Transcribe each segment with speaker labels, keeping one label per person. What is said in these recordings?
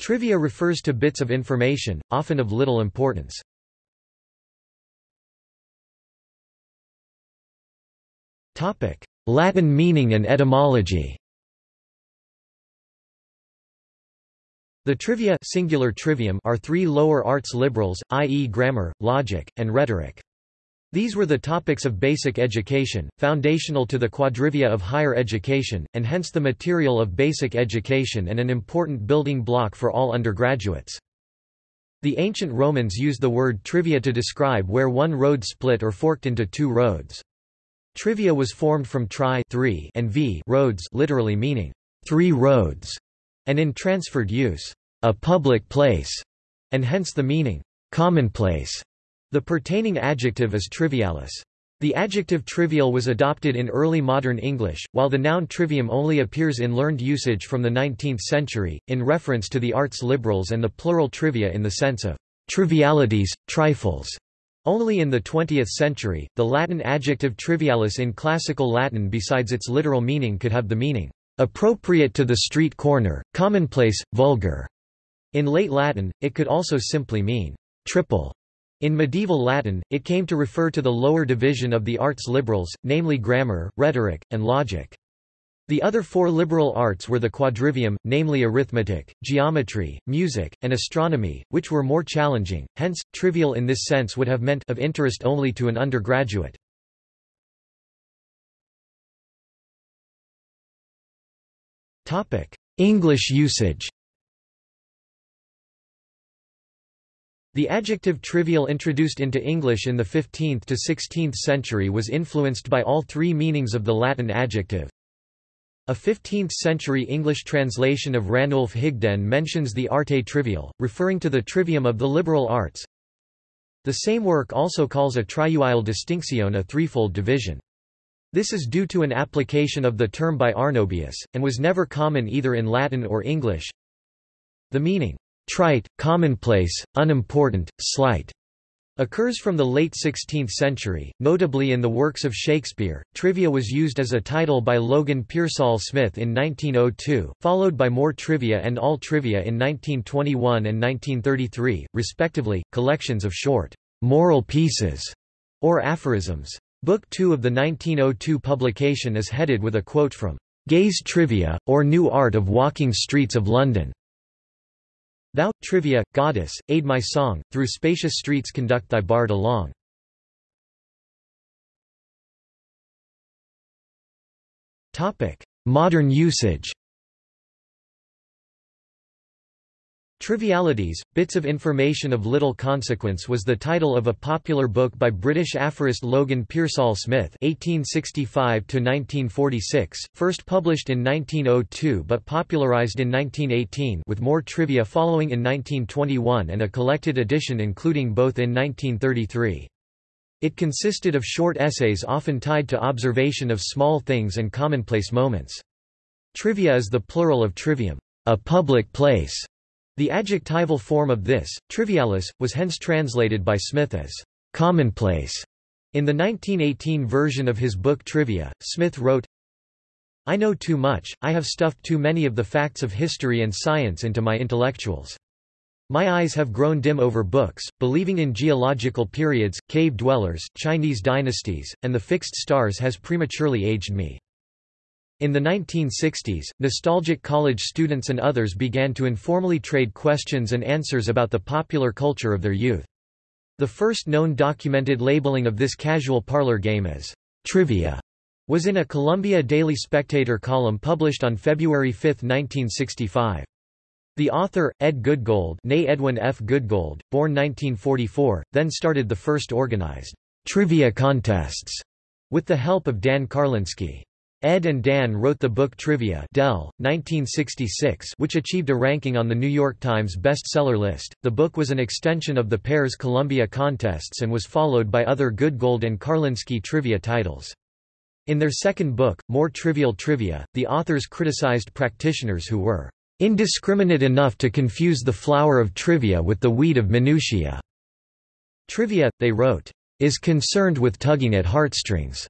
Speaker 1: Trivia refers to bits of information, often of little importance. Latin meaning and etymology The trivia singular trivium are three lower artes liberales, i.e. grammar, logic, and rhetoric. These were the topics of basic education, foundational to the quadrivia of higher education, and hence the material of basic education and an important building block for all undergraduates. The ancient Romans used the word trivia to describe where one road split or forked into two roads. Trivia was formed from tri three and v roads literally meaning three roads, and in transferred use, a public place, and hence the meaning commonplace. The pertaining adjective is trivialis. The adjective trivial was adopted in early modern English, while the noun trivium only appears in learned usage from the 19th century, in reference to the artes liberales and the plural trivia in the sense of trivialities, trifles. Only in the 20th century, the Latin adjective trivialis in classical Latin besides its literal meaning could have the meaning appropriate to the street corner, commonplace, vulgar. In late Latin, it could also simply mean triple. In medieval Latin, it came to refer to the lower division of the artes liberales, namely grammar, rhetoric, and logic. The other four liberal arts were the quadrivium, namely arithmetic, geometry, music, and astronomy, which were more challenging, hence, trivial in this sense would have meant of interest only to an undergraduate. English usage The adjective trivial introduced into English in the 15th to 16th century was influenced by all three meanings of the Latin adjective. A 15th-century English translation of Ranulf Higden mentions the arte trivial, referring to the trivium of the liberal arts. The same work also calls a triuile distinction a threefold division. This is due to an application of the term by Arnobius, and was never common either in Latin or English. The meaning, trite, commonplace, unimportant, slight, occurs from the late 16th century, notably in the works of Shakespeare. Trivia was used as a title by Logan Pearsall Smith in 1902, followed by More Trivia and All Trivia in 1921 and 1933, respectively, collections of short, moral pieces, or aphorisms. Book 2 of the 1902 publication is headed with a quote from Gay's Trivia, or New Art of Walking Streets of London. Thou, trivia, goddess, aid my song, through spacious streets conduct thy bard along. Modern usage Trivialities, Bits of Information of Little Consequence was the title of a popular book by British aphorist Logan Pearsall Smith (1865–1946), first published in 1902 but popularised in 1918, with more trivia following in 1921 and a collected edition including both in 1933. It consisted of short essays often tied to observation of small things and commonplace moments. Trivia is the plural of trivium, a public place. The adjectival form of this, trivialis, was hence translated by Smith as commonplace. In the 1918 version of his book Trivia, Smith wrote, I know too much, I have stuffed too many of the facts of history and science into my intellectuals. My eyes have grown dim over books, believing in geological periods, cave dwellers, Chinese dynasties, and the fixed stars has prematurely aged me. In the 1960s, nostalgic college students and others began to informally trade questions and answers about the popular culture of their youth. The first known documented labeling of this casual parlor game as trivia was in a Columbia Daily Spectator column published on February 5, 1965. The author, Ed Goodgold nay Edwin F. Goodgold, born 1944, then started the first organized trivia contests with the help of Dan Carlinsky. Ed and Dan wrote the book Trivia Dell, 1966, which achieved a ranking on the New York Times bestseller list. The book was an extension of the pair's Columbia contests and was followed by other Goodgold and Carlinsky trivia titles. In their second book, More Trivial Trivia, the authors criticized practitioners who were indiscriminate enough to confuse the flower of trivia with the weed of minutiae. Trivia, they wrote, is concerned with tugging at heartstrings.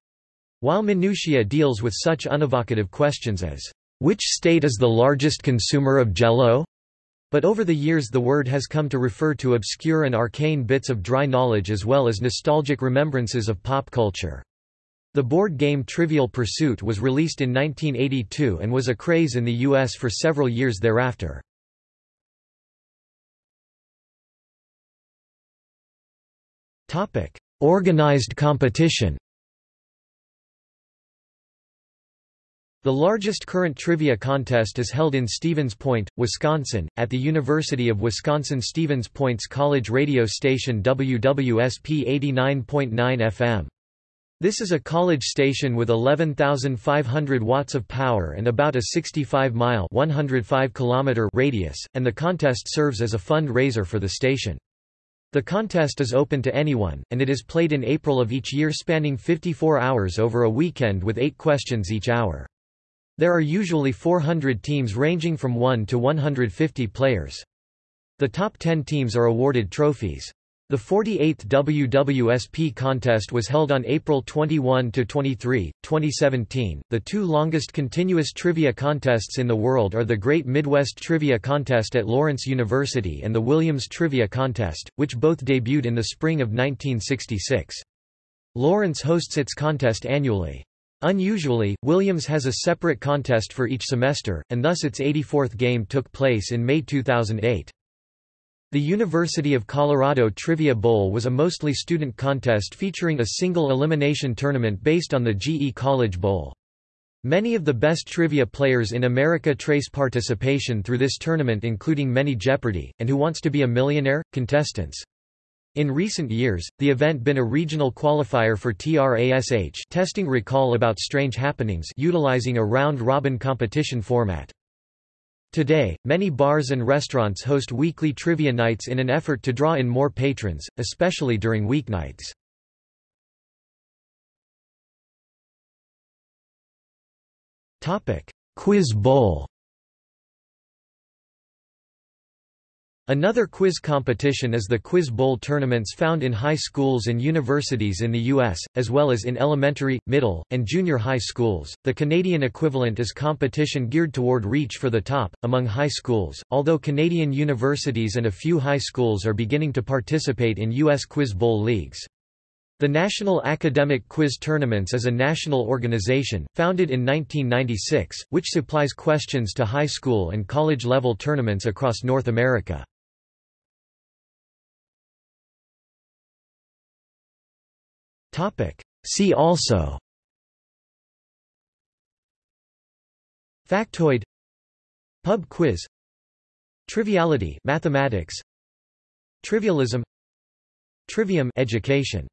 Speaker 1: While minutiae deals with such unevocative questions as, "'Which state is the largest consumer of jello?' But over the years the word has come to refer to obscure and arcane bits of dry knowledge as well as nostalgic remembrances of pop culture. The board game Trivial Pursuit was released in 1982 and was a craze in the US for several years thereafter. Organized competition The largest current trivia contest is held in Stevens Point, Wisconsin, at the University of Wisconsin-Stevens Point's college radio station WWSP 89.9 FM. This is a college station with 11,500 watts of power and about a 65-mile (105 kilometer) radius, and the contest serves as a fund-raiser for the station. The contest is open to anyone, and it is played in April of each year spanning 54 hours over a weekend with eight questions each hour. There are usually 400 teams ranging from 1 to 150 players. The top 10 teams are awarded trophies. The 48th WWSP contest was held on April 21 to 23, 2017. The two longest continuous trivia contests in the world are the Great Midwest Trivia Contest at Lawrence University and the Williams Trivia Contest, which both debuted in the spring of 1966. Lawrence hosts its contest annually. Unusually, Williams has a separate contest for each semester, and thus its 84th game took place in May 2008. The University of Colorado Trivia Bowl was a mostly student contest featuring a single elimination tournament based on the GE College Bowl. Many of the best trivia players in America trace participation through this tournament including many Jeopardy! and Who Wants to Be a Millionaire? contestants. In recent years, the event been a regional qualifier for TRASH testing recall about strange happenings utilizing a round-robin competition format. Today, many bars and restaurants host weekly trivia nights in an effort to draw in more patrons, especially during weeknights. Quiz Bowl Another quiz competition is the Quiz Bowl tournaments found in high schools and universities in the U.S., as well as in elementary, middle, and junior high schools. The Canadian equivalent is competition geared toward reach for the top, among high schools, although Canadian universities and a few high schools are beginning to participate in U.S. Quiz Bowl leagues. The National Academic Quiz Tournaments is a national organization, founded in 1996, which supplies questions to high school and college-level tournaments across North America. See also. Factoid. Pub quiz. Triviality mathematics. Trivialism. Trivium education